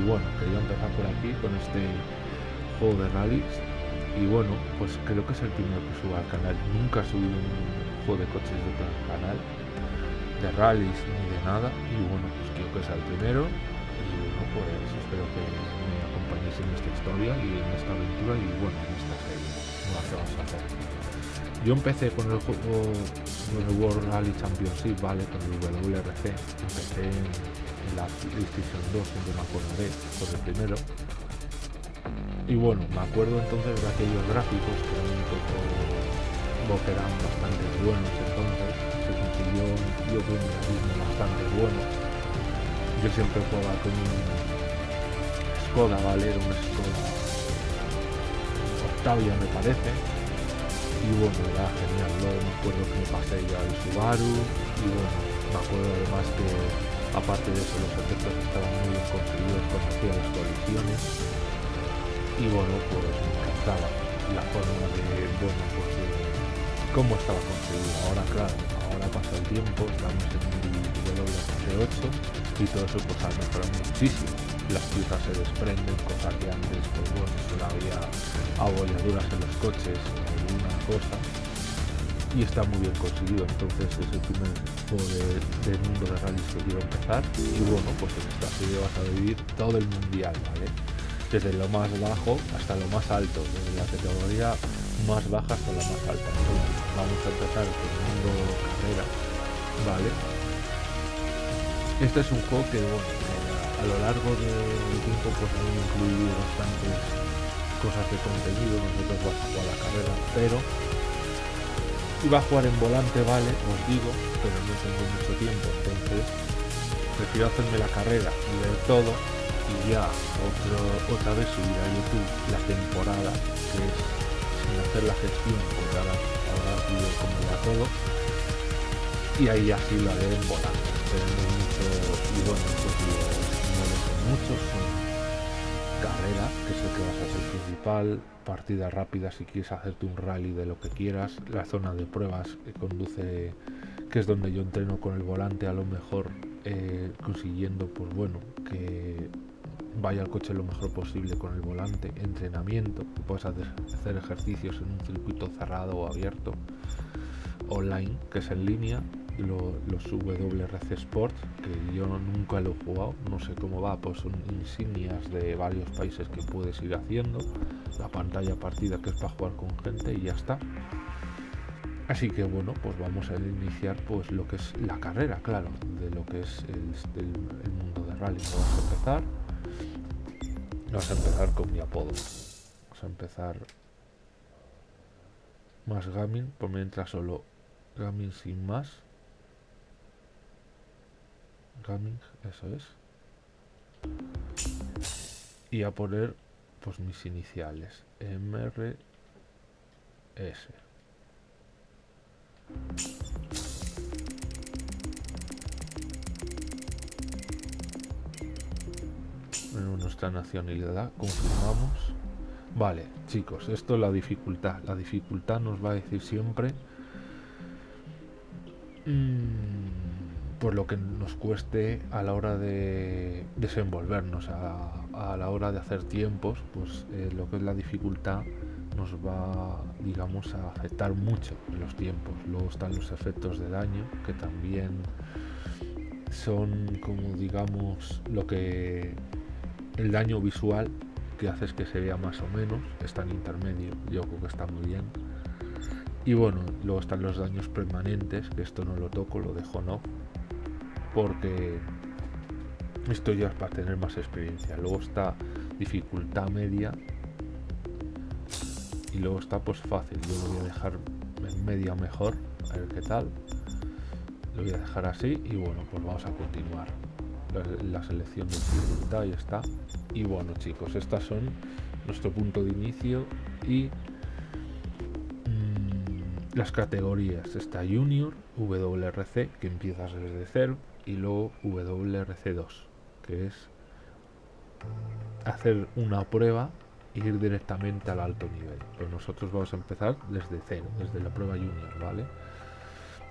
y bueno, quería empezar por aquí con este juego de rallies. Y bueno, pues creo que es el primero que subo al canal, nunca subí un juego de coches de otro canal de rallies ni de nada. Y bueno, pues creo que es el primero. Y bueno, pues espero que me acompañéis en esta historia y en esta aventura y bueno, en esta serie, no vamos a hacer. Yo empecé con el juego con el World Rally Championship, ¿vale? Con el WRC. Empecé en, la PlayStation 2, siempre me acordaré, por el primero. Y bueno, me acuerdo entonces de aquellos gráficos que eran un poco que eran bastante buenos entonces. Se consiguió, yo creo, un realismo bastante bueno. Yo siempre jugaba con un Skoda, ¿vale? Era un Skoda Octavia, me parece y bueno, era genial, luego me acuerdo que me pasé ya al Subaru y bueno, me acuerdo además que aparte de eso los efectos estaban muy bien conseguidos cuando hacía las colisiones y bueno, pues me encantaba la forma de, bueno, pues cómo estaba conseguido. Ahora claro, ahora pasa el tiempo, estamos en el WRC8 y todo eso pues ha mejorado muchísimo las piezas se desprenden, cosa que antes, pues bueno, solo había abolladuras en los coches, y está muy bien conseguido, entonces es el primer juego de, del mundo de rallies que quiero empezar, y bueno, pues en esta serie vas a vivir todo el mundial, ¿vale? Desde lo más bajo hasta lo más alto, desde la categoría más baja hasta la más alta, entonces vamos a empezar con el mundo carrera, ¿vale? Este es un juego que, bueno, a lo largo del tiempo pues han incluido bastantes cosas de contenido, nosotros vamos a jugar la carrera, pero iba a jugar en volante, vale, os digo, pero no tengo mucho tiempo, entonces prefiero hacerme la carrera y ver todo y ya otro, otra vez subir a YouTube la temporada, que es sin hacer la gestión, porque ahora, ahora pido como ya todo, y ahí así lo haré en volante. Tenemos mucho, y bueno, pues son que es el que vas a ser principal, partida rápida si quieres hacerte un rally de lo que quieras, la zona de pruebas que conduce, que es donde yo entreno con el volante, a lo mejor eh, consiguiendo, pues bueno, que vaya el coche lo mejor posible con el volante, entrenamiento, puedes hacer ejercicios en un circuito cerrado o abierto, online, que es en línea, lo, los WRC Sport, que yo nunca lo he jugado, no sé cómo va, pues son insignias de varios países que puedes ir haciendo, la pantalla partida que es para jugar con gente y ya está. Así que bueno, pues vamos a iniciar pues lo que es la carrera, claro, de lo que es el, el, el mundo de rally. Vamos a empezar. Vamos a empezar con mi apodo. Vamos a empezar más gaming, por mientras solo gaming sin más gaming, eso es. Y a poner pues mis iniciales, MRS. Bueno, nuestra nacionalidad, confirmamos. Vale, chicos, esto es la dificultad. La dificultad nos va a decir siempre... Mmm, por lo que nos cueste a la hora de desenvolvernos, a, la hora de hacer tiempos, pues eh, lo que es la dificultad nos va, digamos, a afectar mucho los tiempos. Luego están los efectos de daño, que también son como, digamos, lo que el daño visual que hace que se vea más o menos, está en intermedio, yo creo que está muy bien. Y bueno, luego están los daños permanentes, que esto no lo toco, lo dejo no, porque esto ya es para tener más experiencia. Luego está dificultad media y luego está pues fácil. Yo lo voy a dejar en media mejor, a ver qué tal. Lo voy a dejar así y bueno, pues vamos a continuar. La, selección de dificultad ya está. Y bueno chicos, estas son nuestro punto de inicio y mmm, las categorías. Está Junior, WRC, que empiezas desde cero y luego WRC2, que es hacer una prueba ir directamente al alto nivel. Pero nosotros vamos a empezar desde cero, desde la prueba junior, ¿vale?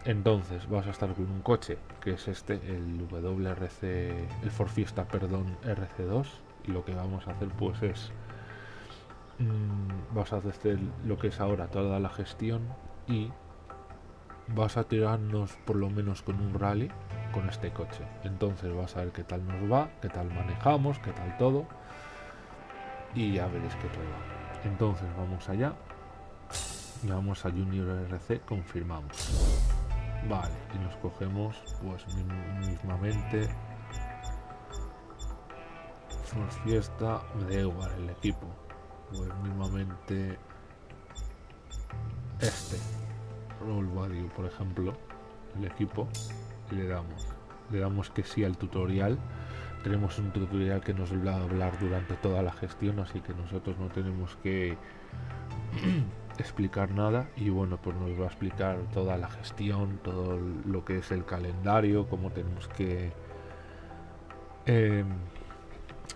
Entonces vas a estar con un coche que es este, el WRC, el Ford Fiesta, perdón, RC2 y lo que vamos a hacer pues es mmm, vas a hacer lo que es ahora toda la gestión y vas a tirarnos por lo menos con un rally con este coche. Entonces vas a ver qué tal nos va, qué tal manejamos, qué tal todo y ya veréis qué prueba. Entonces vamos allá y vamos a Junior RC, confirmamos. Vale, y nos cogemos pues mismamente por fiesta, me da igual el equipo. Pues mismamente este Roll Value, por ejemplo, el equipo, y le damos. Le damos que sí al tutorial. Tenemos un tutorial que nos va a hablar durante toda la gestión, así que nosotros no tenemos que explicar nada y bueno pues nos va a explicar toda la gestión todo lo que es el calendario cómo tenemos que eh,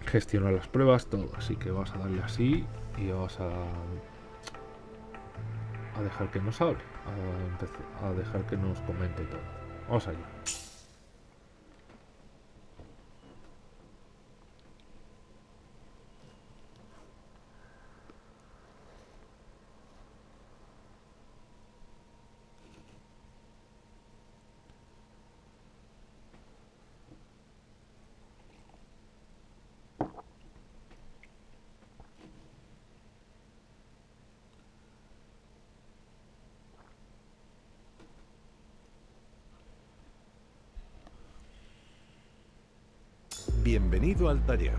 gestionar las pruebas todo así que vas a darle así y vas a a dejar que nos hable a, dejar que nos comente todo. Vamos allá Bienvenido al taller.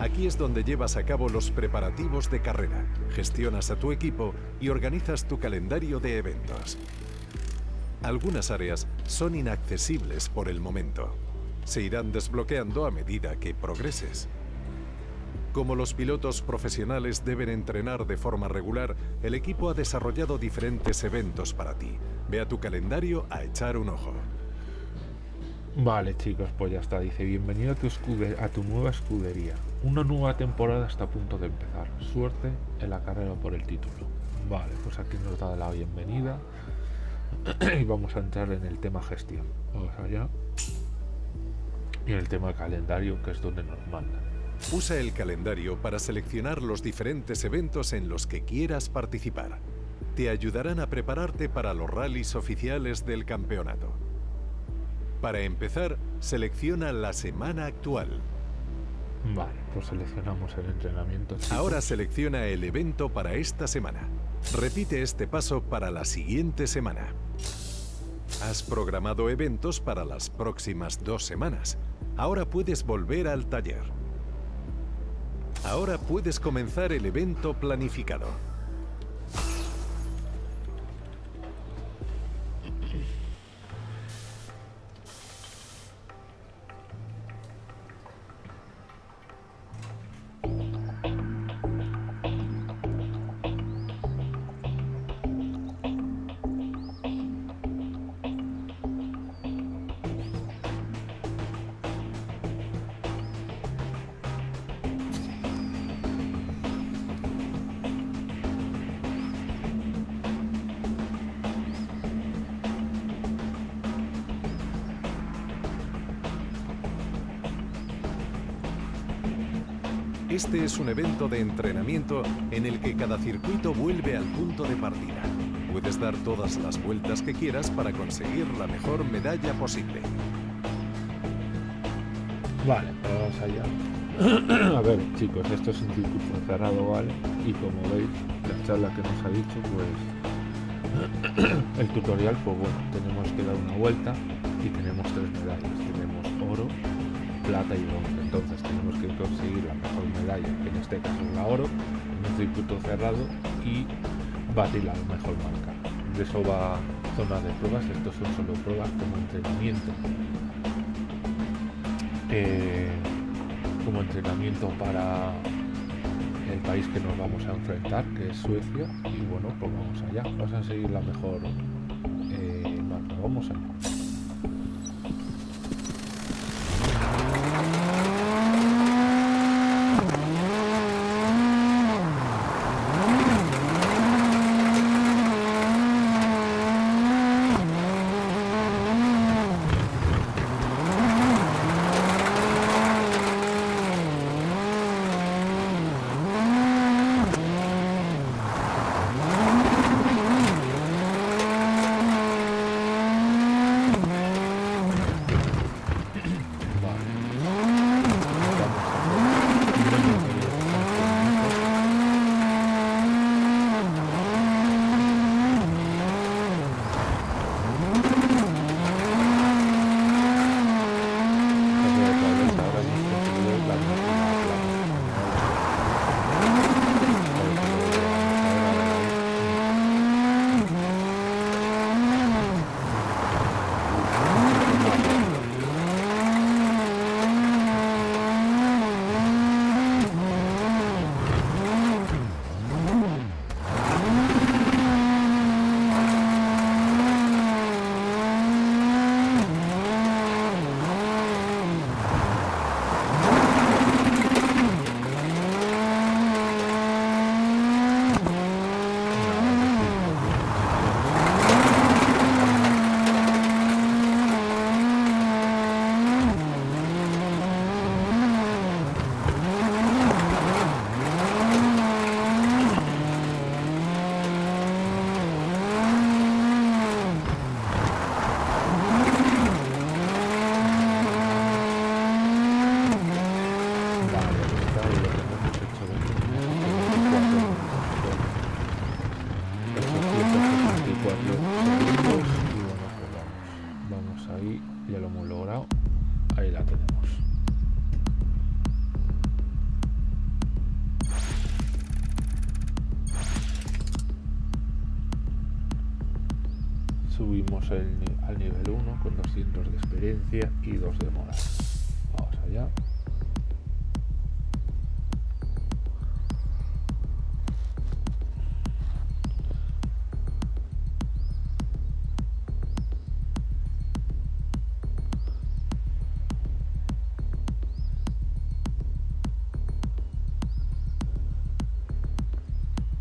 Aquí es donde llevas a cabo los preparativos de carrera, gestionas a tu equipo y organizas tu calendario de eventos. Algunas áreas son inaccesibles por el momento. Se irán desbloqueando a medida que progreses. Como los pilotos profesionales deben entrenar de forma regular, el equipo ha desarrollado diferentes eventos para ti. Ve a tu calendario a echar un ojo. Vale chicos, pues ya está, dice bienvenido a tu, a tu nueva escudería. Una nueva temporada está a punto de empezar. Suerte en la carrera por el título. Vale, pues aquí nos da la bienvenida. y vamos a entrar en el tema gestión. Vamos allá. Y en el tema calendario, que es donde nos mandan. Usa el calendario para seleccionar los diferentes eventos en los que quieras participar. Te ayudarán a prepararte para los rallies oficiales del campeonato. Para empezar, selecciona la semana actual. Vale, pues seleccionamos el entrenamiento. chicos. Ahora selecciona el evento para esta semana. Repite este paso para la siguiente semana. Has programado eventos para las próximas dos semanas. Ahora puedes volver al taller. Ahora puedes comenzar el evento planificado. Este es un evento de entrenamiento en el que cada circuito vuelve al punto de partida. Puedes dar todas las vueltas que quieras para conseguir la mejor medalla posible. Vale, vamos allá. A ver, chicos, esto es un circuito cerrado, ¿vale? Y como veis, la charla que nos ha dicho, pues el tutorial, pues bueno, tenemos que dar una vuelta y tenemos tres medallas. Tenemos oro, plata y bronce. Entonces que conseguir la mejor medalla, que en este caso es la oro, en un circuito cerrado y batir la mejor marca. De eso va zona de pruebas, estos son solo pruebas como entrenamiento. Eh, como entrenamiento para el país que nos vamos a enfrentar, que es Suecia, y bueno, pues vamos allá, vamos a seguir la mejor eh, marca, vamos allá.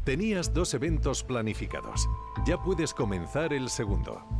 Tenías dos eventos planificados. Ya puedes comenzar el segundo.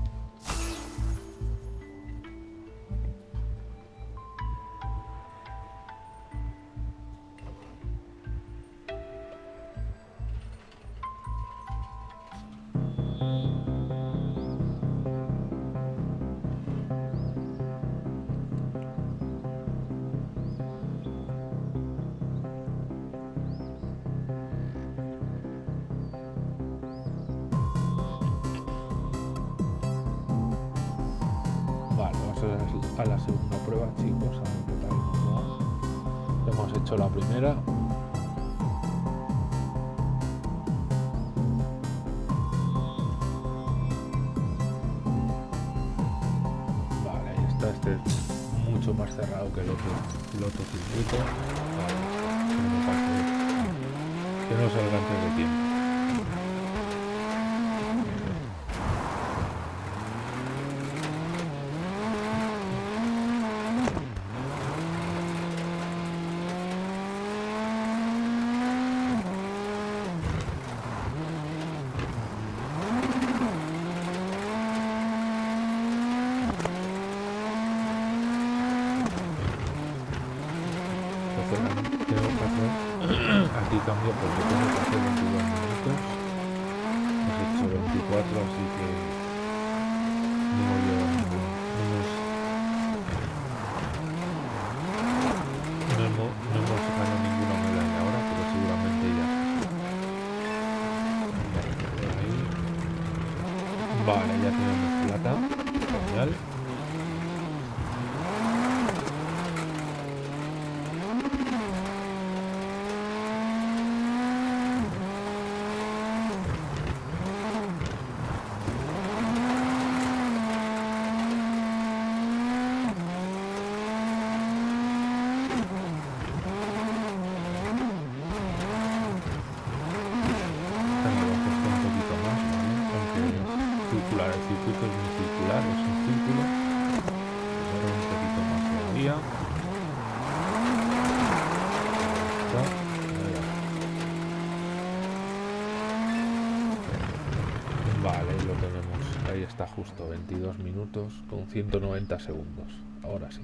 Está justo, 22 minutos con 190 segundos. Ahora sí.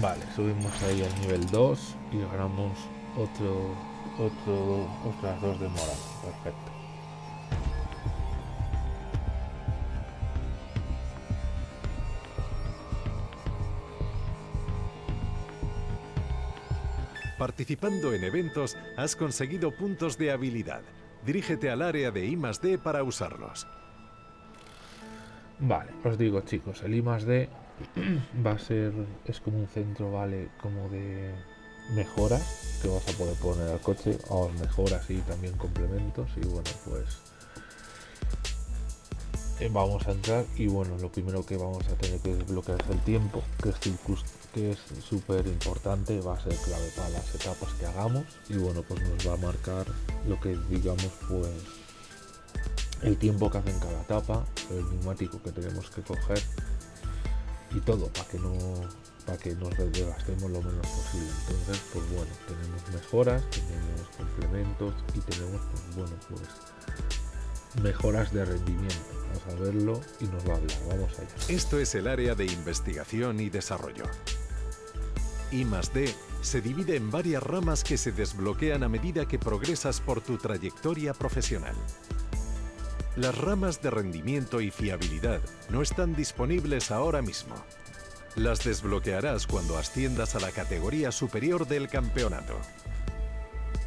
Vale, subimos ahí al nivel 2 y ganamos otro, otro, otras dos de moral. Perfecto. Participando en eventos, has conseguido puntos de habilidad. Dirígete al área de I D para usarlos. Vale, os digo chicos, el I D va a ser, es como un centro, vale, como de mejoras que vas a poder poner al coche, o mejoras y también complementos y bueno, pues eh, vamos a entrar y bueno, lo primero que vamos a tener que desbloquear es el tiempo, que es circus- que es súper importante, va a ser clave para las etapas que hagamos y bueno, pues nos va a marcar lo que digamos pues el tiempo que hace en cada etapa, el neumático que tenemos que coger y todo para que no para que nos desgastemos lo menos posible. Entonces, pues bueno, tenemos mejoras, tenemos complementos y tenemos, pues bueno, pues mejoras de rendimiento. Vamos a verlo y nos va a hablar. Vamos allá. Esto es el área de investigación y desarrollo. I D se divide en varias ramas que se desbloquean a medida que progresas por tu trayectoria profesional. Las ramas de rendimiento y fiabilidad no están disponibles ahora mismo. Las desbloquearás cuando asciendas a la categoría superior del campeonato.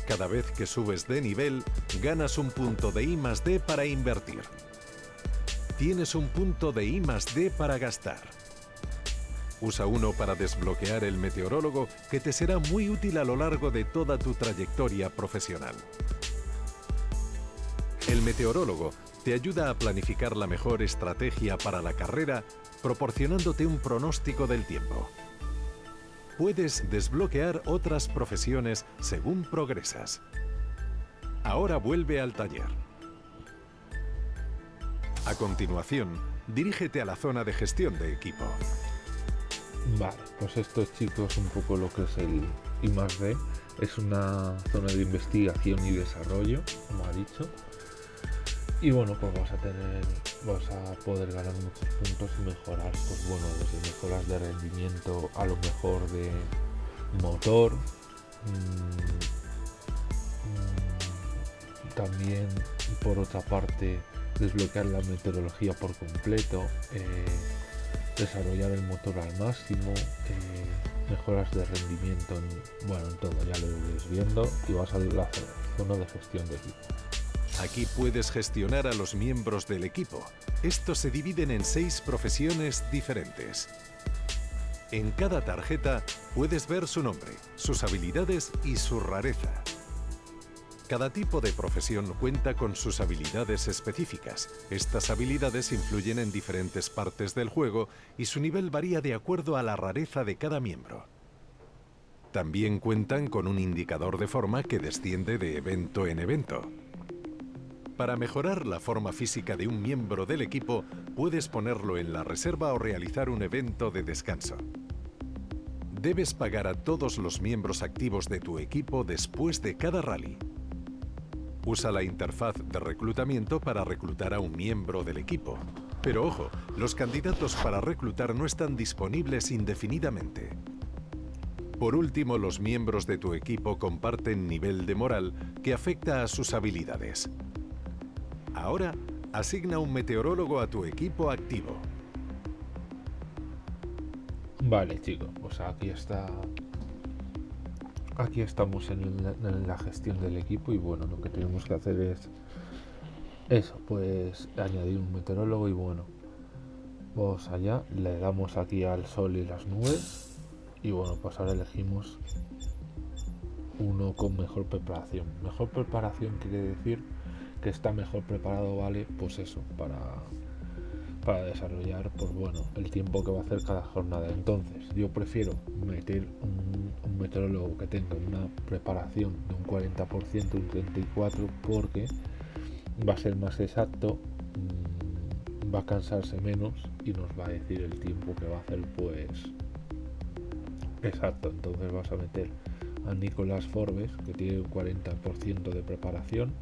Cada vez que subes de nivel, ganas un punto de I D para invertir. Tienes un punto de I D para gastar. Usa uno para desbloquear el meteorólogo que te será muy útil a lo largo de toda tu trayectoria profesional. El meteorólogo te ayuda a planificar la mejor estrategia para la carrera proporcionándote un pronóstico del tiempo. Puedes desbloquear otras profesiones según progresas. Ahora vuelve al taller. A continuación, dirígete a la zona de gestión de equipo. Vale, pues esto chicos un poco lo que es el I+D. Es una zona de investigación y desarrollo, como ha dicho y bueno pues vas a tener vas a poder ganar muchos puntos y mejorar pues bueno desde mejoras de rendimiento a lo mejor de motor mm, mm, también por otra parte desbloquear la meteorología por completo eh, desarrollar el motor al máximo eh, mejoras de rendimiento en, bueno en todo ya lo iréis viendo y vas a la zona de gestión de equipo Aquí puedes gestionar a los miembros del equipo. Estos se dividen en seis profesiones diferentes. En cada tarjeta puedes ver su nombre, sus habilidades y su rareza. Cada tipo de profesión cuenta con sus habilidades específicas. Estas habilidades influyen en diferentes partes del juego y su nivel varía de acuerdo a la rareza de cada miembro. También cuentan con un indicador de forma que desciende de evento en evento. Para mejorar la forma física de un miembro del equipo, puedes ponerlo en la reserva o realizar un evento de descanso. Debes pagar a todos los miembros activos de tu equipo después de cada rally. Usa la interfaz de reclutamiento para reclutar a un miembro del equipo. Pero ojo, los candidatos para reclutar no están disponibles indefinidamente. Por último, los miembros de tu equipo comparten nivel de moral que afecta a sus habilidades. Ahora, asigna un meteorólogo a tu equipo activo. Vale, chicos, pues aquí está. Aquí estamos en, la gestión del equipo y bueno, lo que tenemos que hacer es eso, pues añadir un meteorólogo y bueno, vamos allá, le damos aquí al sol y las nubes y bueno, pues ahora elegimos uno con mejor preparación. Mejor preparación quiere decir que está mejor preparado, ¿vale? Pues eso, para, para desarrollar, pues bueno, el tiempo que va a hacer cada jornada. Entonces, yo prefiero meter un, meteorólogo que tenga una preparación de un 40%, un 34%, porque va a ser más exacto, mm, va a cansarse menos y nos va a decir el tiempo que va a hacer, pues exacto. Entonces vas a meter a Nicolás Forbes, que tiene un 40% de preparación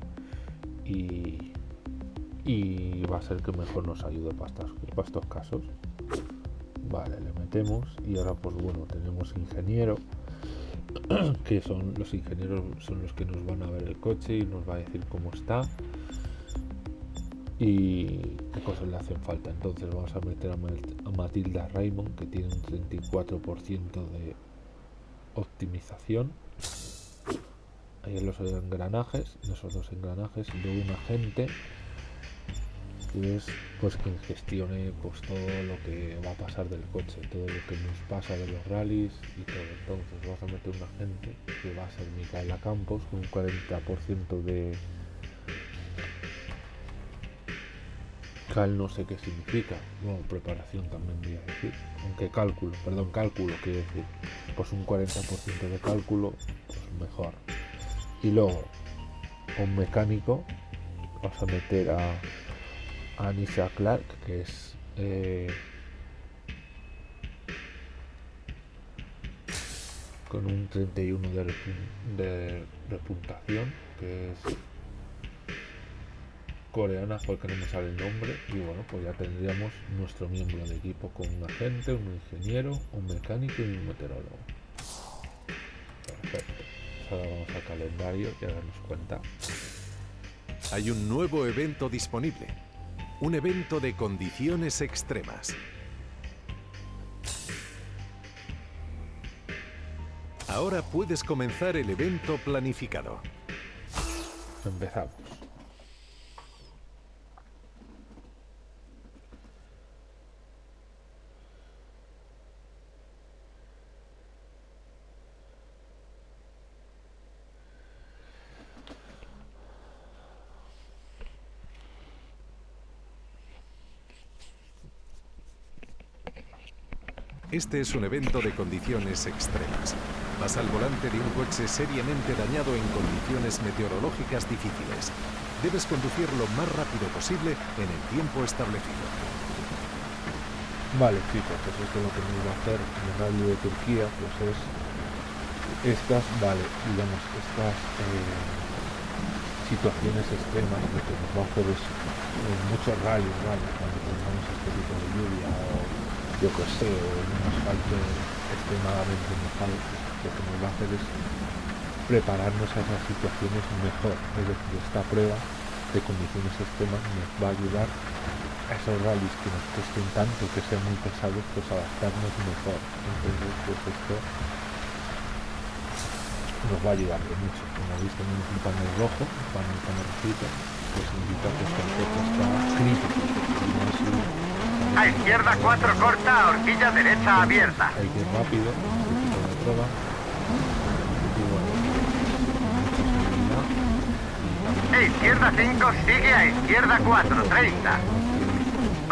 y, va a ser que mejor nos ayude para estos, casos. Vale, le metemos y ahora pues bueno, tenemos ingeniero que son los ingenieros son los que nos van a ver el coche y nos va a decir cómo está y qué cosas le hacen falta. Entonces vamos a meter a, Matilda Raymond que tiene un 34% de optimización ahí en los engranajes, en esos dos engranajes, de un agente es pues quien gestione pues todo lo que va a pasar del coche, todo lo que nos pasa de los rallies y todo. Entonces vas a meter un agente que va a ser Micaela Campos con un 40% de cal no sé qué significa, bueno, preparación también voy a decir, aunque cálculo, perdón, cálculo quiere decir, pues un 40% de cálculo, pues mejor. Y luego un mecánico vas a meter a, Anisha Clark que es eh, con un 31 de, de repuntación que es coreana porque no me sale el nombre y bueno pues ya tendríamos nuestro miembro de equipo con un agente, un ingeniero, un mecánico y un meteorólogo perfecto ahora vamos al calendario y a darnos cuenta. Hay un nuevo evento disponible. Un evento de condiciones extremas. Ahora puedes comenzar el evento planificado. empezamos. Este es un evento de condiciones extremas. Vas al volante de un coche seriamente dañado en condiciones meteorológicas difíciles. Debes conducir lo más rápido posible en el tiempo establecido. Vale, chicos, pues esto es lo que me iba a hacer en el rally de Turquía, pues es estas, vale, digamos, estas eh, situaciones extremas, lo que nos va a hacer es en muchos rallies, ¿vale? Cuando tengamos este tipo de lluvia o yo que sé, o un asfalto extremadamente mojado, lo que nos va a hacer es prepararnos a esas situaciones mejor. Es decir, esta prueba de condiciones extremas nos va a ayudar a esos rallies que nos cuesten tanto, que sean muy pesados, pues adaptarnos mejor. Entonces, pues esto nos va a ayudar de mucho. Como veis tenemos un panel rojo, un panel con rojito, pues indica que este está crítico. A izquierda 4 corta, horquilla derecha abierta. Hay que ir rápido, de prueba. E izquierda 5 sigue a izquierda 4, 30.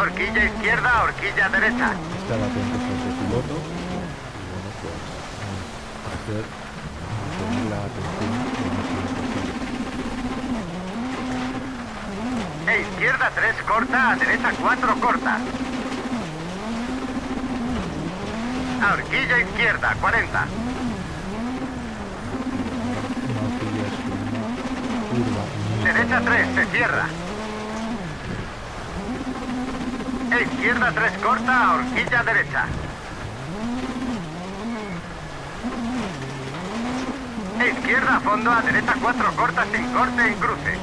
Horquilla izquierda, horquilla derecha. Estar atentos a ese piloto bueno pues hacer la atención. E izquierda 3 corta, a derecha 4 corta. A horquilla izquierda 40. Una horquilla es una curva muy Derecha 3 se cierra. E izquierda 3 corta, a horquilla derecha. E izquierda a fondo, a derecha 4 corta sin corte en cruce.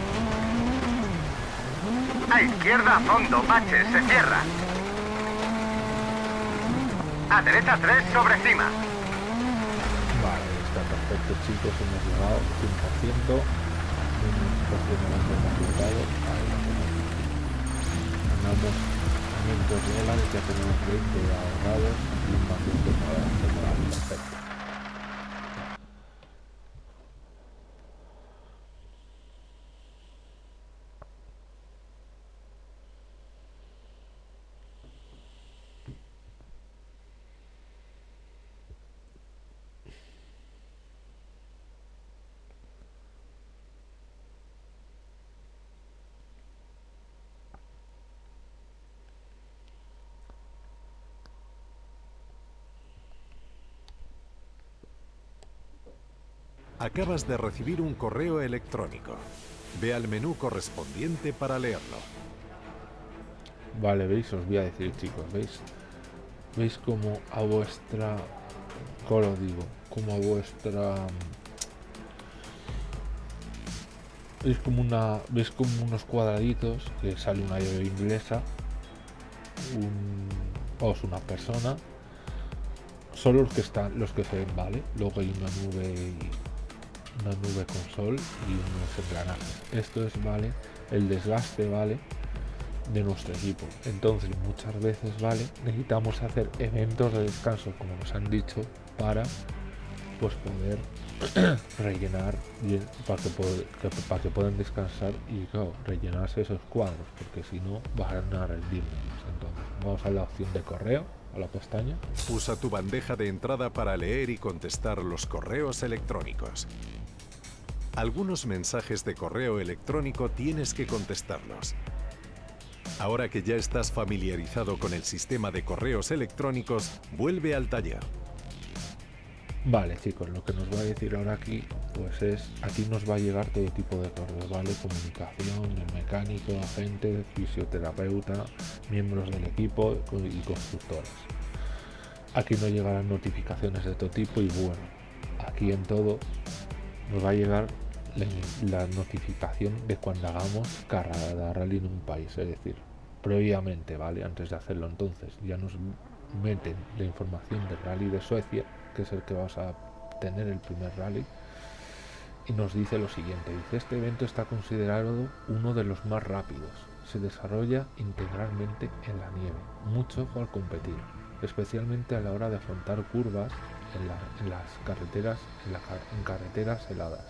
A izquierda a fondo, bache, se cierra. A derecha 3 sobre cima. Vale, está perfecto chicos, hemos llegado 100%, una situación de resultados, ahí lo tenemos. Ganamos 500 dólares, ya tenemos 20 ahorrados y un de moral, perfecto. Acabas de recibir un correo electrónico. Ve al menú correspondiente para leerlo. Vale, veis, os voy a decir chicos, veis, veis como a vuestra, ¿cómo lo digo? Como a vuestra, veis como una, veis como unos cuadraditos que sale una llave inglesa, un, es una persona, son los que están, los que se ven, vale. Luego hay una nube, una nube con sol y unos engranajes. Esto es, vale, el desgaste, vale de nuestro equipo. Entonces, muchas veces, ¿vale? Necesitamos hacer eventos de descanso, como nos han dicho, para pues poder rellenar para que, para que puedan descansar y rellenarse esos cuadros, porque si no van a rendir menos. Entonces, vamos a la opción de correo, a la pestaña. Usa tu bandeja de entrada para leer y contestar los correos electrónicos. Algunos mensajes de correo electrónico tienes que contestarlos. Ahora que ya estás familiarizado con el sistema de correos electrónicos, vuelve al taller. Vale, chicos, lo que nos va a decir ahora aquí, pues es, aquí nos va a llegar todo tipo de correos, ¿vale? Comunicación, el mecánico, agente, fisioterapeuta, miembros del equipo y constructores. Aquí nos llegarán notificaciones de todo tipo y bueno, aquí en todo nos va a llegar la, la notificación de cuando hagamos carrera rally en un país, es decir, previamente, ¿vale? Antes de hacerlo entonces, ya nos meten la información del rally de Suecia, que es el que vas a tener el primer rally, y nos dice lo siguiente, dice, este evento está considerado uno de los más rápidos, se desarrolla integralmente en la nieve, mucho al competir, especialmente a la hora de afrontar curvas en, las carreteras, en, carreteras heladas,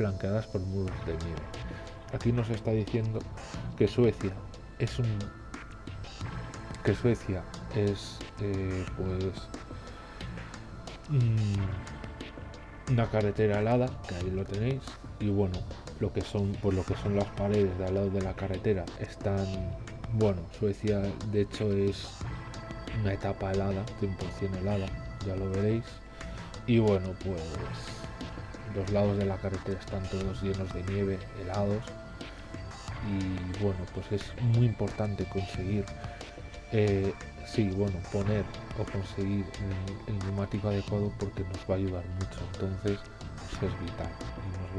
flanqueadas por muros de nieve. Aquí nos está diciendo que Suecia es un que Suecia es eh, pues mm, una carretera helada que ahí lo tenéis y bueno lo que son pues lo que son las paredes de al lado de la carretera están bueno Suecia de hecho es una etapa helada 100% helada ya lo veréis y bueno pues los lados de la carretera están todos llenos de nieve helados y bueno pues es muy importante conseguir eh, sí bueno poner o conseguir el, neumático adecuado porque nos va a ayudar mucho. Entonces pues es vital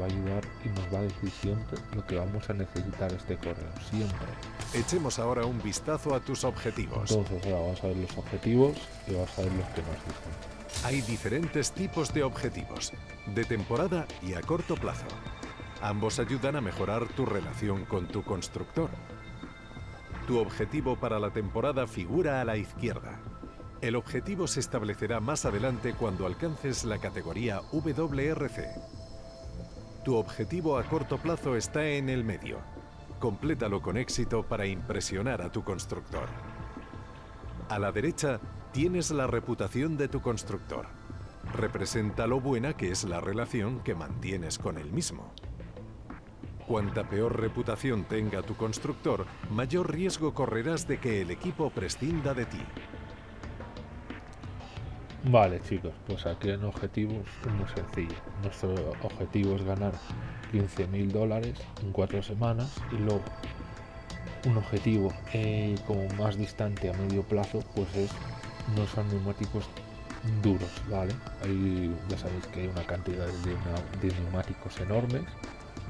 va a ayudar y nos va a decir siempre lo que vamos a necesitar este correo siempre echemos ahora un vistazo a tus objetivos entonces ahora vamos a ver los objetivos y vamos a ver los que nos dicen hay diferentes tipos de objetivos, de temporada y a corto plazo. Ambos ayudan a mejorar tu relación con tu constructor. Tu objetivo para la temporada figura a la izquierda. El objetivo se establecerá más adelante cuando alcances la categoría WRC. Tu objetivo a corto plazo está en el medio. Complétalo con éxito para impresionar a tu constructor. A la derecha tienes la reputación de tu constructor. Representa lo buena que es la relación que mantienes con él mismo. Cuanta peor reputación tenga tu constructor, mayor riesgo correrás de que el equipo prescinda de ti. Vale chicos, pues aquí en objetivos es muy sencillo. Nuestro objetivo es ganar 15.000 dólares en cuatro semanas y luego un objetivo eh, como más distante a medio plazo pues es no son neumáticos duros, ¿vale? Ahí ya sabéis que hay una cantidad de, neumáticos enormes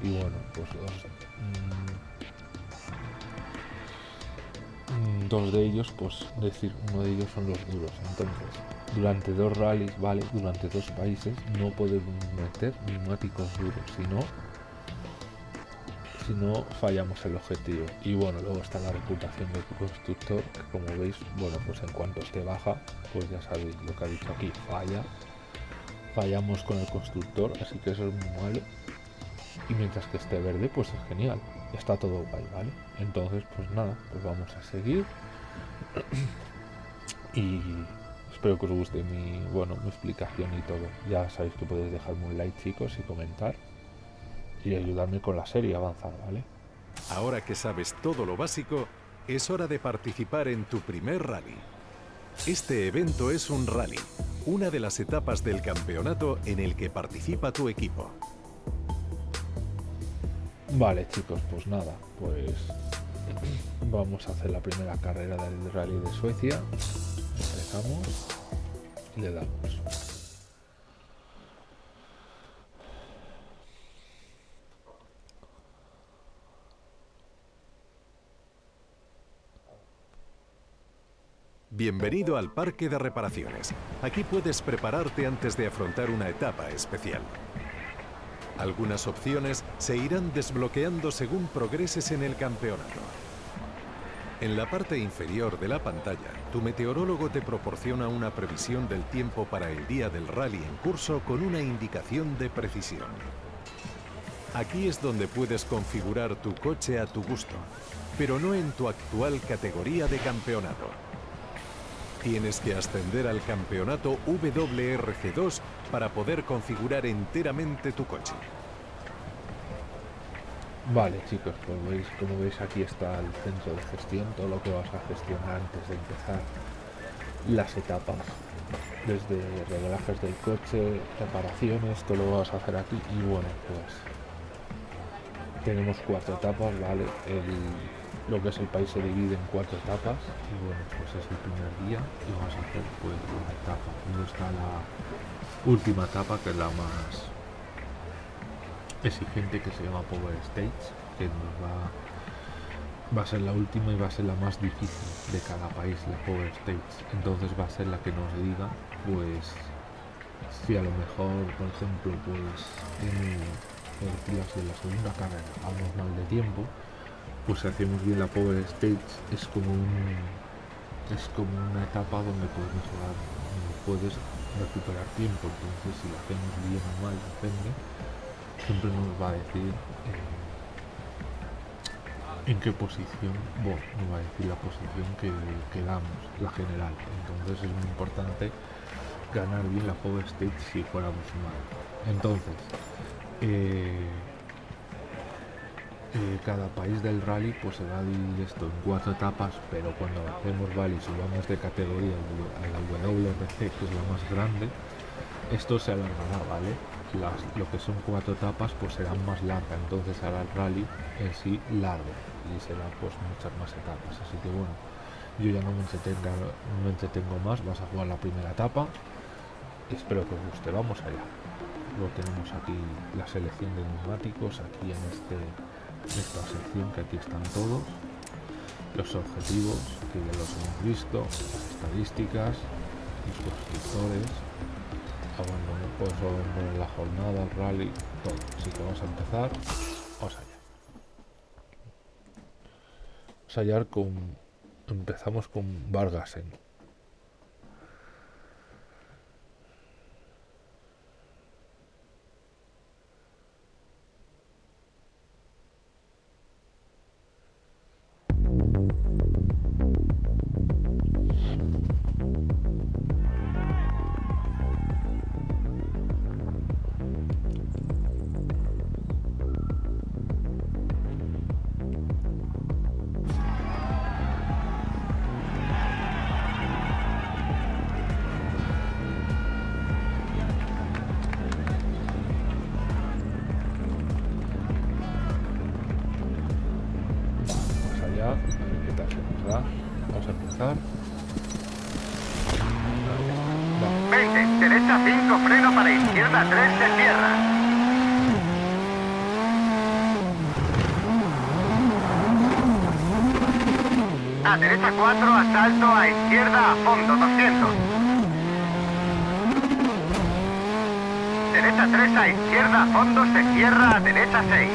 y bueno, pues mm, dos, de ellos, pues decir, uno de ellos son los duros. Entonces, durante dos rallies, ¿vale? Durante dos países no podemos meter neumáticos duros, sino si no fallamos el objetivo y bueno luego está la reputación del constructor que como veis bueno pues en cuanto esté baja pues ya sabéis lo que ha dicho aquí falla fallamos con el constructor así que eso es muy malo y mientras que esté verde pues es genial está todo guay vale entonces pues nada pues vamos a seguir y espero que os guste mi bueno mi explicación y todo ya sabéis que podéis dejarme un like chicos y comentar y ayudarme con la serie a avanzar, ¿vale? Ahora que sabes todo lo básico, es hora de participar en tu primer rally. Este evento es un rally, una de las etapas del campeonato en el que participa tu equipo. Vale chicos, pues nada, pues vamos a hacer la primera carrera del rally de Suecia. Empezamos y le damos. Bienvenido al Parque de Reparaciones. Aquí puedes prepararte antes de afrontar una etapa especial. Algunas opciones se irán desbloqueando según progreses en el campeonato. En la parte inferior de la pantalla, tu meteorólogo te proporciona una previsión del tiempo para el día del rally en curso con una indicación de precisión. Aquí es donde puedes configurar tu coche a tu gusto, pero no en tu actual categoría de campeonato. Tienes que ascender al campeonato WRC2 para poder configurar enteramente tu coche. Vale chicos, pues veis, como veis aquí está el centro de gestión, todo lo que vas a gestionar antes de empezar las etapas, desde reglajes del coche, reparaciones, todo lo vas a hacer aquí y bueno, pues tenemos cuatro etapas, ¿vale? El lo que es el país se divide en cuatro etapas y bueno pues es el primer día y vamos a hacer pues una etapa. Luego está la última etapa que es la más exigente que se llama Power Stage que nos va va a ser la última y va a ser la más difícil de cada país la Power Stage entonces va a ser la que nos diga pues si a lo mejor por ejemplo pues en tercera fila, si en la segunda carrera vamos mal de tiempo, pues hacemos bien la Power Stage es como un es como una etapa donde puedes mejorar, puedes recuperar tiempo, entonces si lo hacemos bien o mal, depende, siempre nos va a decir eh, en qué posición, bueno, nos va a decir la posición que, que damos, la general, entonces es muy importante ganar bien la Power Stage si fuéramos mal. Entonces, eh, eh, cada país del rally pues se va a dividir esto en cuatro etapas, pero cuando hacemos rally subamos de categoría a la WRC, que es la más grande, esto se alargará, ¿vale? Las, lo que son cuatro etapas pues serán más largas, entonces hará el rally en sí largo y será pues muchas más etapas, así que bueno, yo ya no me entretenga, no me entretengo más, vas a jugar la primera etapa, espero que os guste, vamos allá. Luego tenemos aquí la selección de neumáticos, aquí en este esta sección que aquí están todos los objetivos que ya los hemos visto las estadísticas los constructores pues la jornada el rally todo. Así que vamos a empezar. Vamos allá. Vamos allá con empezamos con Vargasen fondo, se cierra a derecha 6.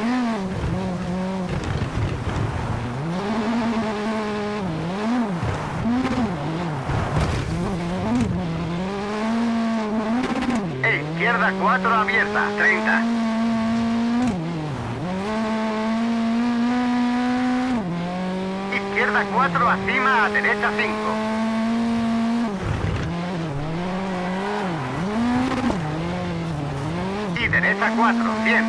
E izquierda 4 abierta, 30. izquierda 4, acima a derecha 5. Derecha 4, 100.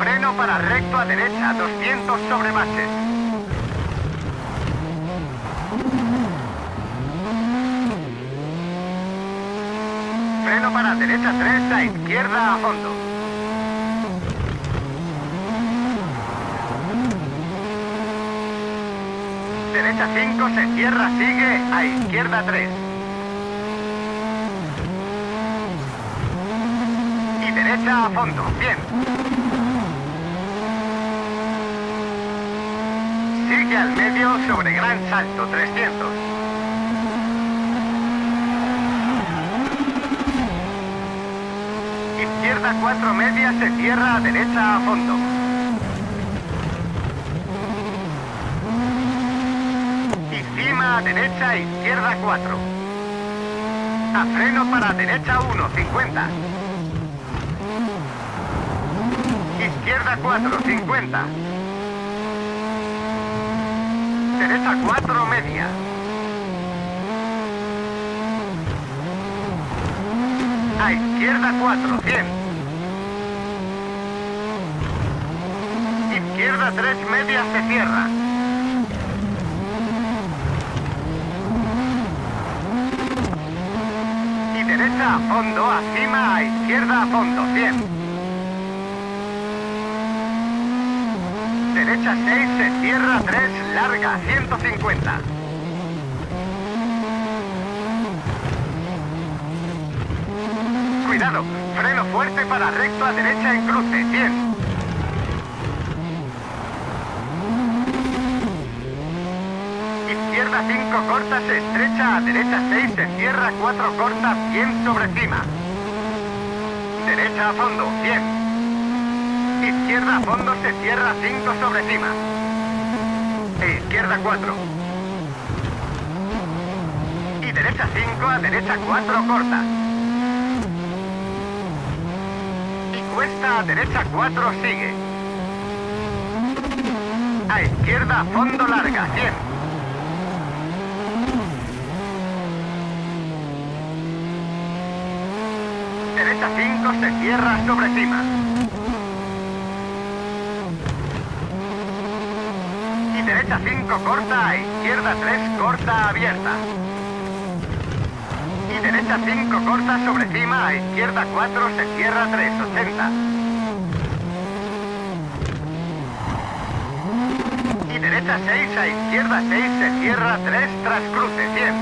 Freno para recto a derecha, 200 sobre baches. Freno para derecha 3 a izquierda a fondo. derecha 5, se cierra, sigue, a izquierda 3. Y derecha a fondo, bien. Sigue al medio sobre gran salto, 300. Izquierda 4 media, se cierra a derecha a fondo. a derecha, izquierda 4. A freno para derecha 1, 50. Izquierda 4, 50. Derecha 4, media. A izquierda 4, 100. Izquierda 3, media se cierra. derecha a fondo, acima a izquierda a fondo, 100. Derecha 6, se cierra 3, larga, 150. Cuidado, freno fuerte para recto a derecha en cruce, 100. Izquierda Izquierda 5 corta, se estrecha, a derecha 6, se cierra 4 corta, 100 sobre cima. Derecha a fondo, 100. Izquierda a fondo, se cierra 5 sobre cima. E izquierda 4. Y derecha 5, a derecha 4 corta. Y cuesta a derecha 4 sigue. A izquierda a fondo larga, 100. Derecha 5 se cierra sobre cima. Y derecha 5 corta, izquierda 3 corta abierta. Y derecha 5 corta sobre cima, a izquierda 4 se cierra 3, 80. Y derecha 6, a izquierda 6 se cierra 3 tras cruce, 100.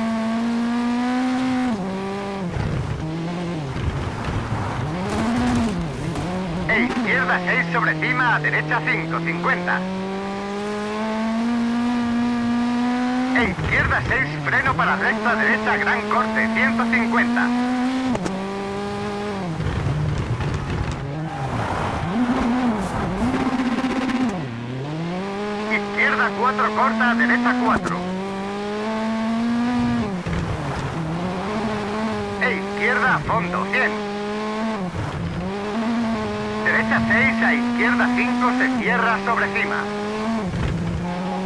E izquierda 6 sobre cima, a derecha 5, 50. E izquierda 6, freno para recta, derecha, gran corte, 150. Izquierda 4 corta, derecha 4. E izquierda a fondo, 100. Derecha 6, a izquierda 5 se cierra sobre cima.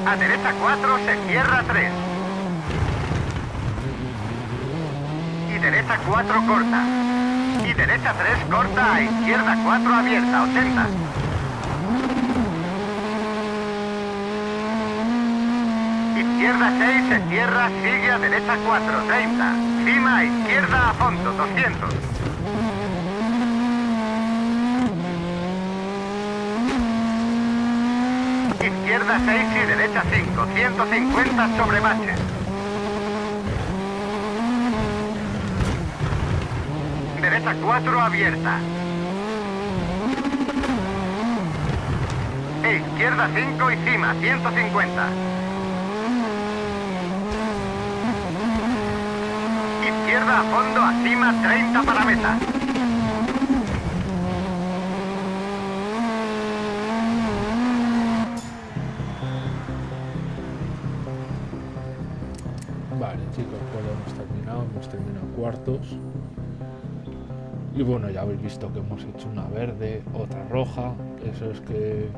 A derecha 4 se cierra 3. Y derecha 4 corta. Y derecha 3 corta, a izquierda 4 abierta, 80. Izquierda 6 se cierra, sigue a derecha 4, 30. Cima a izquierda a fondo, 200. Izquierda 6 y derecha 5, 150 sobre baches. Derecha 4 abierta. Izquierda 5 y cima, 150. Izquierda a fondo, a cima, 30 para meta. Terminado cuartos. Y bueno, ya habéis visto que hemos hecho una verde, otra roja. Eso es que,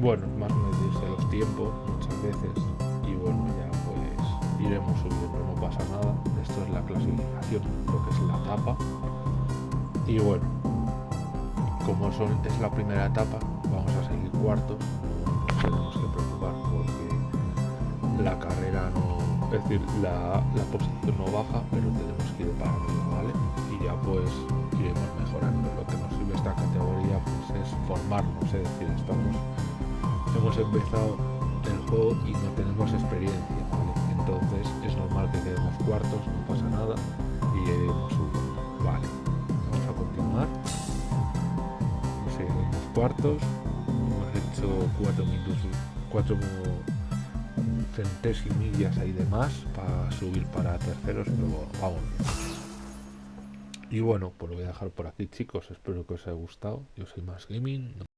bueno, más medirse los tiempos muchas veces. Y bueno, ya pues iremos subiendo, no pasa nada. Esto es la clasificación, lo que es la etapa. Y bueno, como es la primera etapa, vamos a seguir cuartos. Preocupar es decir, la, la, posición no baja, pero tenemos que ir para arriba, ¿vale? Y ya pues iremos mejorando. Lo que nos sirve esta categoría pues es formarnos, es decir, estamos hemos empezado el juego y no tenemos experiencia, ¿vale? Entonces es normal que quedemos cuartos, no pasa nada y iremos subiendo, ¿vale? Vamos a continuar. Seguimos cuartos, hemos hecho cuatro minutos, cuatro centésimillas ahí de más para subir para terceros, pero vamos Y bueno, pues lo voy a dejar por aquí chicos, espero que os haya gustado. Yo soy Más Gaming.